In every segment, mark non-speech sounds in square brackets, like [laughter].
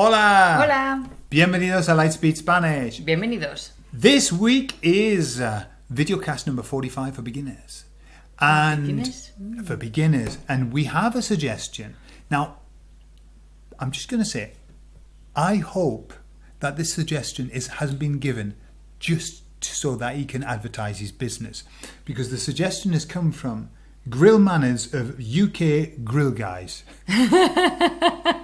Hola! Hola. Bienvenidos a Lightspeed Spanish. Bienvenidos. This week is uh, videocast number 45 for beginners. And beginners? for beginners. And we have a suggestion. Now, I'm just going to say, I hope that this suggestion is has been given just so that he can advertise his business. Because the suggestion has come from Grill Manners of UK Grill Guys. [laughs]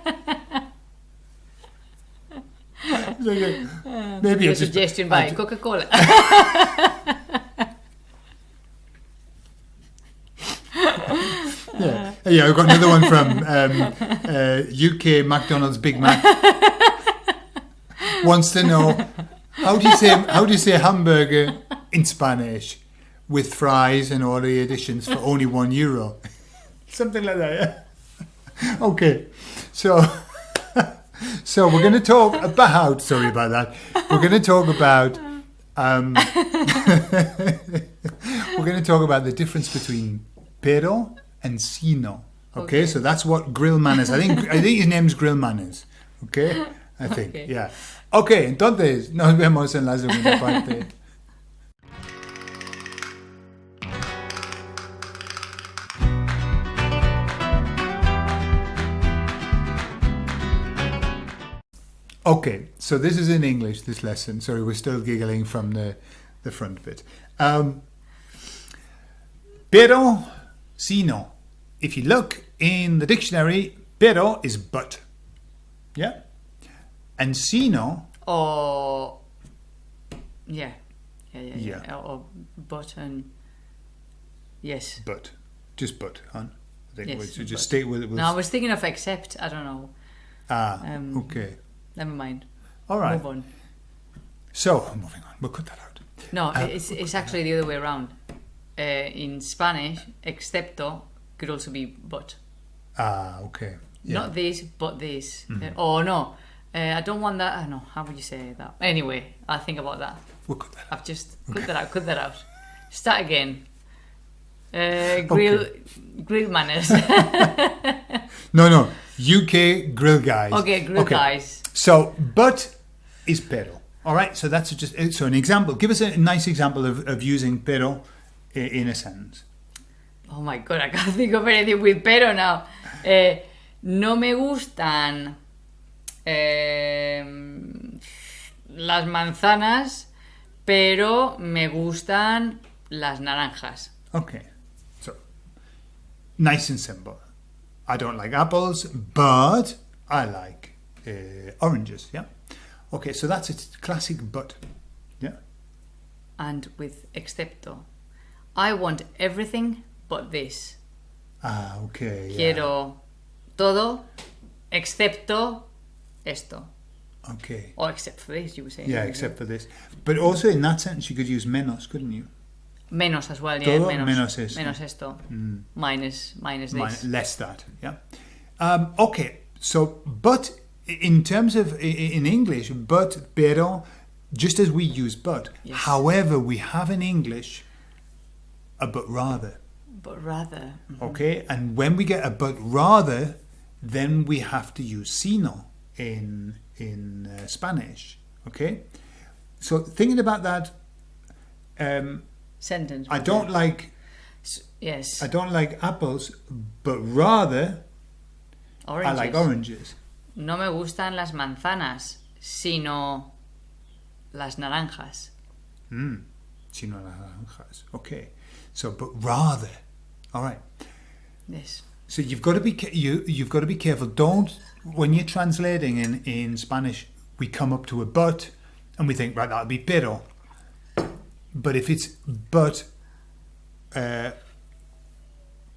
Maybe Your it's just- suggestion by Coca-Cola. Yeah, yeah. I've got another one from um, uh, UK McDonald's Big Mac. Wants to know how do you say how do you say hamburger in Spanish with fries and all the additions for only one euro? [laughs] Something like that. Yeah. [laughs] Okay, so so we're going to talk about. Sorry about that. We're going to talk about. Um, [laughs] we're going to talk about the difference between pero and sino. Okay, Okay. so that's what grill manners. I think I think his name's grill manners. Okay, I think Okay. yeah. Okay, entonces nos vemos en la segunda parte. [laughs] Okay, so this is in English, this lesson. Sorry, we're still giggling from the, the front bit. Um, pero, sino. If you look in the dictionary, pero is but. Yeah? And sino, or yeah, yeah, yeah, Yeah. yeah. Or, or but and yes. but. Just but, huh? I think Yes, we should but. just stay with it. With, No, I was thinking of except. I don't know. ah, um, okay. Never mind. All right. Move on. So, moving on. We'll cut that out. No, Uh, it's it's actually the other way around. Uh, in Spanish, excepto could also be but. Ah, okay. Yeah. Not this, but this. Uh, oh no, uh, I don't want that. I know. How would you say that? Anyway, I'll think about that. We'll cut that out. I've just cut that out. Cut that out. Start again. Uh, grill, grill manners. [laughs] No, no. UK grill guys. okay, grill guys. So, but is pero. All right. So that's just so an example. Give us a nice example of, of using pero in a sentence. Oh my god, I can't [laughs] think of anything with pero now. Eh, no me gustan em, las manzanas, pero me gustan las naranjas. Okay. So nice and simple. I don't like apples, but I like oranges. Yeah. Okay. So that's a classic but. Yeah. And with excepto. I want everything but this. Ah. Okay. Yeah. Quiero todo excepto esto. Okay. Or except for this, you were saying. Yeah, except for this. But also in that sentence, you could use menos, couldn't you? Menos as well, yeah. Todo menos, menos esto. Menos esto. Minus, minus Mi- this. less that yeah um, okay so but in terms of in english but pero just as we use but Yes. however we have in english a but rather But rather, okay and when we get a but rather then we have to use sino in in uh, spanish okay so thinking about that um, sentence. i don't like Yes. i don't like apples but rather Oranges. I like oranges. No me gustan las manzanas, sino las naranjas. Mm. Sino las naranjas. Okay. So, but rather. All right. Yes. So you've got to be you you've got to be careful. Don't when you're translating in in Spanish, we come up to a but, and we think right that'll be pero. But if it's but, uh,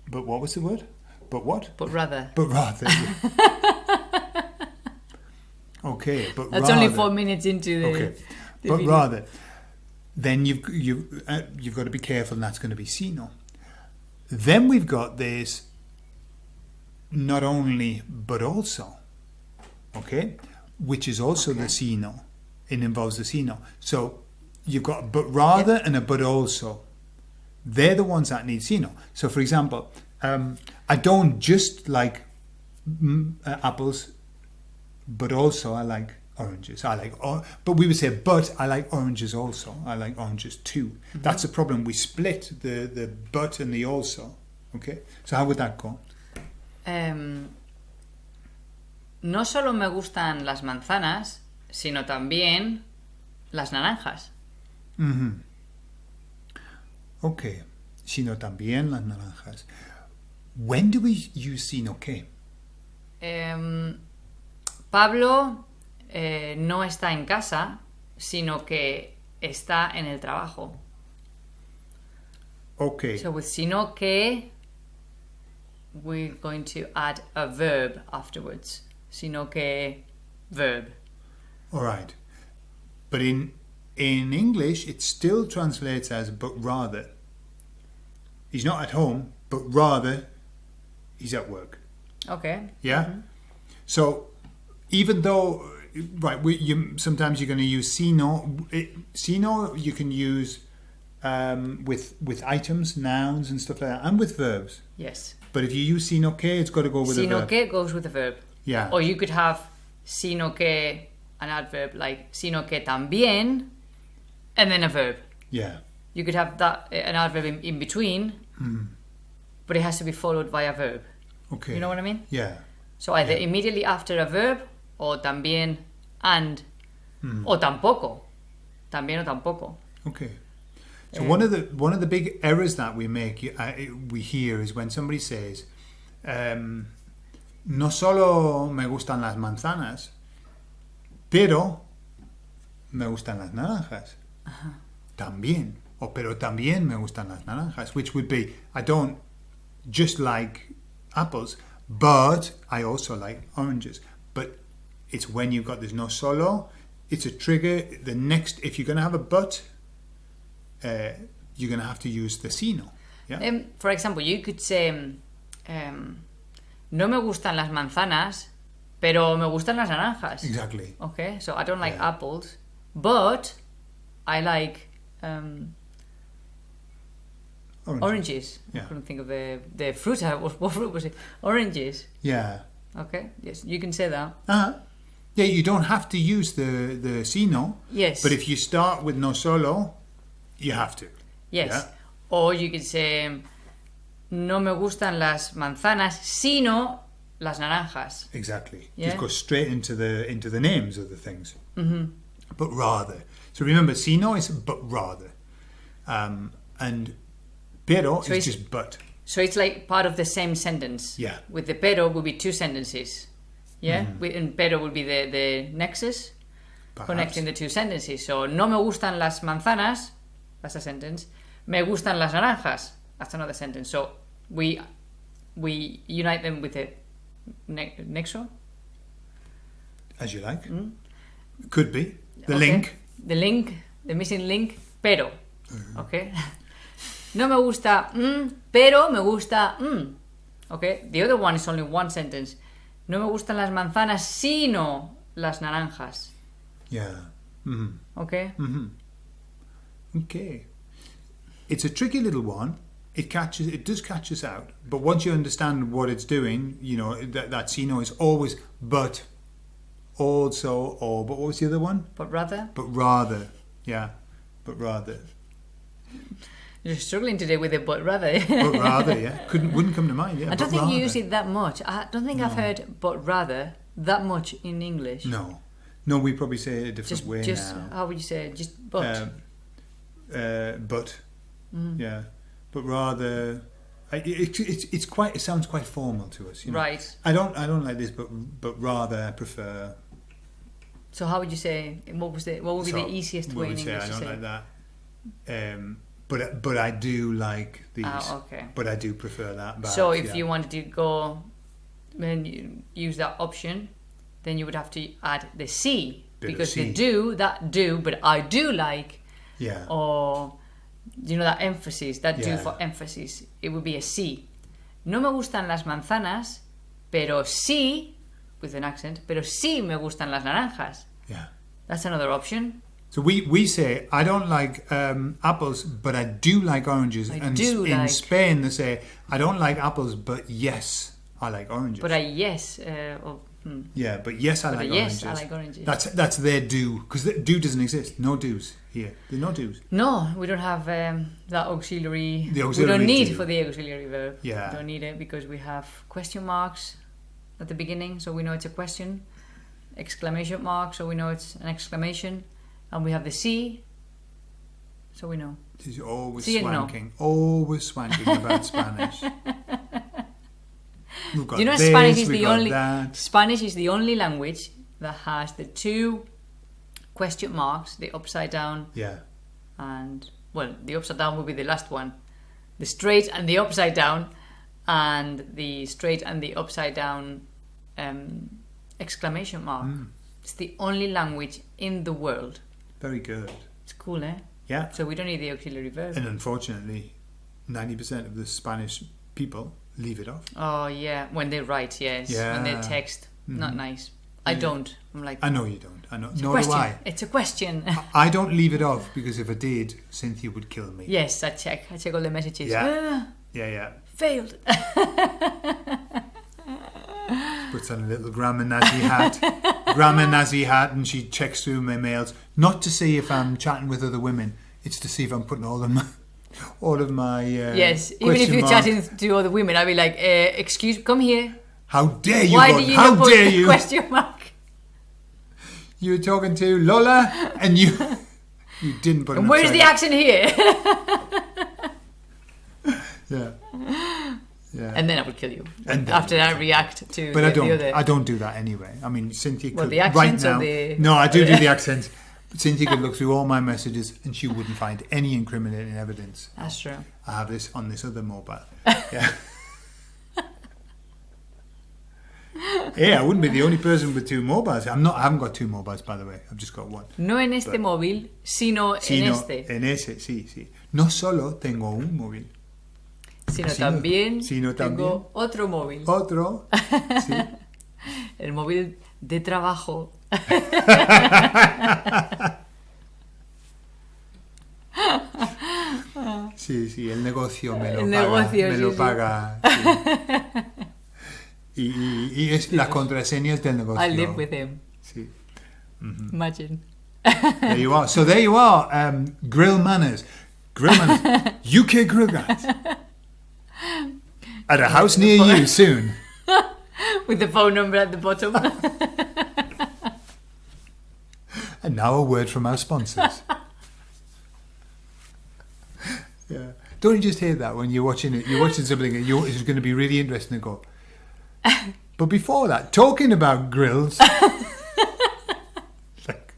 but what was the word? But what? But rather. But rather. [laughs] okay, but That's rather. only four minutes into the. Okay, the but video. rather, then you've you uh, you've got to be careful, and that's going to be sino. Then we've got this. Not only, but also. Okay, which is also the sino. It involves the sino. So you've got a but rather and a but also. They're the ones that need sino. So, for example, um, I don't just like mm, uh, apples but also I like oranges. I like, or, but we would say, but I like oranges also. I like oranges too. That's the problem. We split the the but and the also. Okay, so how would that go? Em, no solo me gustan las manzanas, sino también las naranjas. Mm -hmm. Okay, sino también las naranjas. When do we use sino que? Em, Pablo eh, no está en casa, sino que está en el trabajo. Okay, So with sino que, we're going to add a verb afterwards. Sino que verb. all right. But in in English, it still translates as but rather. He's not at home, but rather he's at work. Okay. Yeah. So even though right, we, you sometimes you're going to use sino. It, sino you can use um, with with items, nouns, and stuff like that, and with verbs. Yes. But if you use sino que, it's got to go with a Sino verb. que goes with a verb. Yeah. Or you could have sino que, an adverb like sino que también, and then a verb. Yeah. You could have that an adverb in, in between, but it has to be followed by a verb. Okay. You know what I mean? Yeah. So either Yeah. immediately after a verb, or también and, or tampoco. También o tampoco. Okay. So Um, one of the one of the big errors that we make, uh, we hear, is when somebody says, um, "No solo me gustan las manzanas, pero me gustan las naranjas." También, or pero también me gustan las naranjas, which would be, I don't just like apples, but I also like oranges. But it's when you've got this no solo, it's a trigger. The next, if you're going to have a but, uh, you're going to have to use the sino. Yeah. Um, for example, you could say, um, no me gustan las manzanas, pero me gustan las naranjas. exactly. Okay, so I don't like Yeah. apples, but I like um, Orange. oranges. I couldn't think of the the fruit. Was, [laughs] what fruit was it? Oranges. Yeah. Okay, yes, you can say that. Uh-huh. Yeah, you don't have to use the the sino, Yes. but if you start with no solo, you have to. yes, Yeah. or you could say, no me gustan las manzanas, sino las naranjas. Exactly. Yeah. Just go straight into the into the names of the things. Mm-hmm. But rather. So remember, sino is but rather, um, and pero So is just but. So it's like part of the same sentence. Yeah. With the pero will be two sentences. Yeah, With- and pero will be the the nexus. Perhaps. connecting the two sentences. So, no me gustan las manzanas, that's a sentence. Me gustan las naranjas, that's another sentence. So, we we unite them with a ne- nexo. as you like. Could be the Mm. Okay. link. The link, the missing link, pero. Okay. [laughs] no me gusta mm, pero me gusta mm. Okay. The other one is only one sentence. No me gustan las manzanas, sino las naranjas. Yeah. hmm Okay. Okay. It's a tricky little one. It catches. It does catch us out. But once you understand what it's doing, you know that that sino is always but, also or. But what was the other one? But rather, But rather. Yeah. But rather. You're struggling today with it, but rather. But rather. Yeah. [laughs] Couldn't. Wouldn't come to mind. Yeah. I don't think you use it that much. I don't think I've heard but rather that much in English. No. No. We probably say it a different Just, way just now. how would you say? it? Just but. Um, uh, but Mm. yeah, but rather, I, it, it's it's quite. It sounds quite formal to us, you know. right. I don't I don't like this, but but rather I prefer. So how would you say? What was the? What would be so the easiest way in would say English I to don't say? like that. Um, but but I do like these. Ah, okay. But I do prefer that. So if yeah. you wanted to go and use that option, then you would have to add the sí Bit because the sí. do that do, but I do like yeah or you know that emphasis that do for emphasis it would be a sí no me gustan las manzanas pero sí with an accent pero sí me gustan las naranjas yeah. that's another option So we, we say I don't like um, apples, but I do like oranges. I and do in like- Spain they say I don't like apples, but yes, I like oranges. but I yes uh, or, Yeah, but yes, I But like yes, oranges. I like oranges. That's that's their do because do doesn't exist. No do's here. There's no do's. No, we don't have um, that auxiliary. The we don't need do. for the auxiliary verb. Yeah. We don't need it because we have question marks at the beginning, so we know it's a question. Exclamation mark, so we know it's an exclamation, and we have the sí, so we know. She's always See and no. swanking. Always swanking about Spanish. [laughs] You know, this, Spanish is the only that. Spanish is the only language that has the two question marks, the upside down Yeah. and well, the upside down will be the last one. The straight and the upside down, and the straight and the upside down um, exclamation mark. Mm. It's the only language in the world. Very good. It's cool, eh? Yeah. So we don't need the auxiliary verb. And unfortunately, 90% of the Spanish people leave it off. Oh yeah, when they write, yes. When they Yeah. text, not Mhm. nice. I Yeah. don't. I'm like, I know you don't. I know. Nor do. I. It's a question. I don't leave it off because if I did, Cynthia would kill me. yes, I check. I check all the messages. Yeah. Ah, Yeah, yeah. failed. [laughs] Puts on a little grandma Nazi hat. grammar [laughs] Nazi hat, and she checks through my mails. Not to see if I'm chatting with other women. It's to see if I'm putting all of my, all of my. Uh, yes, even if you're mark- chatting to other women, I'll be like, uh, "Excuse, come here. How dare you? Why do you How dare you? [laughs] question mark?" You were talking to Lola, and you [laughs] you didn't put. And where's the accent here? Yeah. Yeah. and then I would kill you. And after I react to but the, I don't. the other. I don't do that anyway. I mean, Cynthia Well, could the right accents or now. the- No, I do do the [laughs] accents. Cynthia could look through all my messages, and she wouldn't find any incriminating evidence. That's true. I have this on this other mobile. [laughs] Yeah. yeah, I wouldn't be the only person with two mobiles. I'm not. I haven't got two mobiles, by the way. I've just got one. No en este móvil, sino Sí, en este. en ese, sí, sí. No solo tengo un móvil, Sino sino- también sino tengo otro móvil. otro. Sí. [laughs] El móvil de trabajo. [laughs] Sí, sí, el negocio me lo El paga. negocio, me sí, lo sí. paga. sí. [laughs] Y, y- y es las contraseñas del negocio. I live with him. Sí. Imagine. There you are. So there you are. Um, grill manners. Grill manners. UK grill guys. At a house near you [laughs] soon. With the phone number at the bottom. [laughs] And now a word from our sponsors. [laughs] yeah. Don't you just hear that when you're watching it? You're watching something and you're, it's going to be really interesting and go. But before that, talking about grills, like,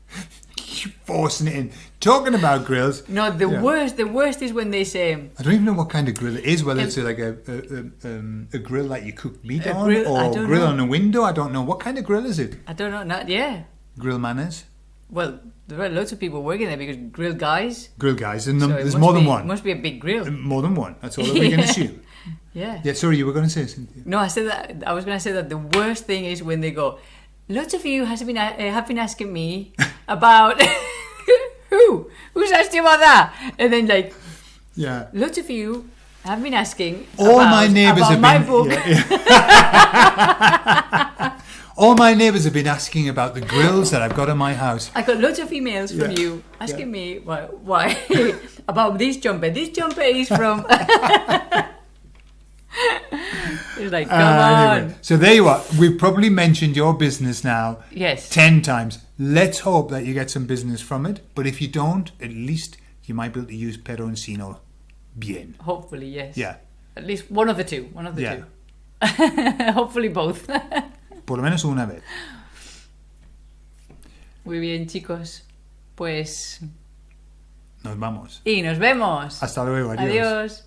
forcing it in. Talking about grills, no, the Yeah. worst, the worst is when they say, I don't even know what kind of grill it is. Whether it's like a a, a, um, a grill that you cook meat on, grill- or grill know. on a window. I don't know what kind of grill is it. I don't know, not, yeah. Grill manners, Well, there are lots of people working there because grill guys. grill guys, and so there's more than be- one. Must be a big grill. More than one. That's all that we can [laughs] Yeah. assume. Yeah. Yeah. Sorry, you were going to say something. No, I said that. I was going to say that the worst thing is when they go. Lots of you has been uh, have been asking me [laughs] about who who's asked you about that, and then like Yeah. lots of you have been asking. All about, my neighbours about have my been. book. yeah, yeah. [laughs] all my neighbours have been asking about the grills that I've got in my house. I got lots of emails from Yeah. you asking me why, why [laughs] about this jumper. This jumper is from. [laughs] like come Uh, on. so there you are. We've probably mentioned your business now Yes. 10 times. Let's hope that you get some business from it. But if you don't, at least you might be able to use peroncino bien. Hopefully, yes. Yeah. At least one of the two. One of the Yeah. two. [laughs] Hopefully both. [laughs] Por lo menos una vez. Muy bien, chicos. Pues. Nos vamos. Y nos vemos. Hasta luego. Adiós. Adiós.